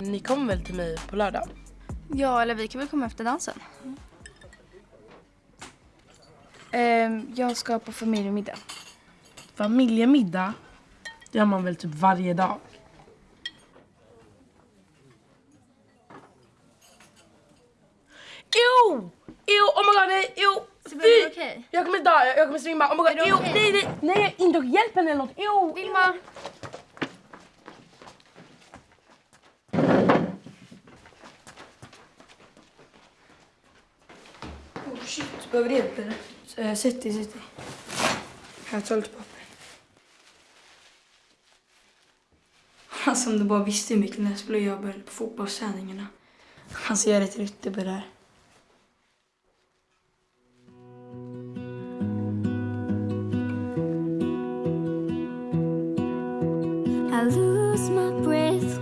Ni kommer väl till mig på lördag? Ja, eller vi kan väl komma efter dansen. Ehm, jag ska på familjemiddag. Familjemiddag? Det gör man väl typ varje dag? Oh my god, nej! Sibbe, Fy! det okej? Jag kommer dö, jag, jag kommer svimma. Oh my god, ew! okej? Nej, nej, nej, inte hjälp henne eller något. Ew! Vilma! Oh shit, behöver du hjälp eller? Eh, Sätt dig, sätt dig. Här, ta lite papper. Alltså om du bara visste hur mycket och jag började på fotbollsträningarna. Alltså jag är rätt ryttig på det här. I lose my breath